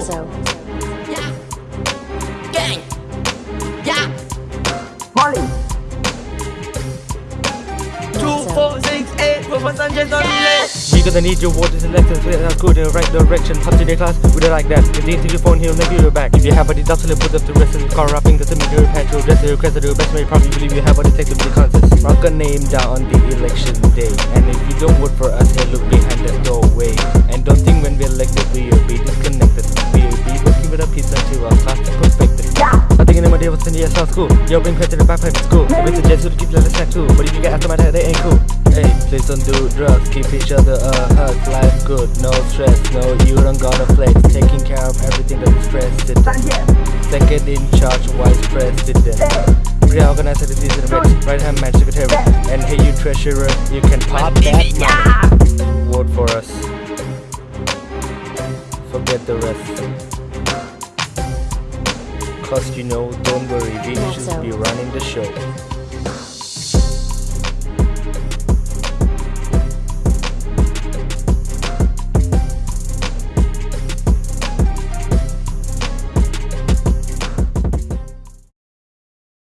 Pizzo. Yeah. Gang. Yeah. Molly. Two, four, six, eight, four, five, seven, eight, yes. We're gonna need your water selection letters with a code in the right direction. Up to the class, would it like that? If they take your phone, he'll never your back. If you have a deductible, put up the rest of the car, wrapping the semi-dure patch, your dress, your crest, your best mate, probably believe you have a the contest. Rock a name down on the election day. And if you don't vote for us, he'll look behind the doorway. And don't think when we're elected. Day was in the SL school. Yo, bring credit to the backpack in school. We suggest you to keep your snack too. But if you get after my dad, they ain't cool. Hey, please don't do drugs. Keep each other a hug. Life good, no stress. No, you don't gotta flex. Taking care of everything that is president. Second in charge, vice president. Reorganize the of Right hand man secretary. And hey, you treasurer, you can pop that money. Vote for us. Forget the rest. Cause you know, don't worry, we should be running the show.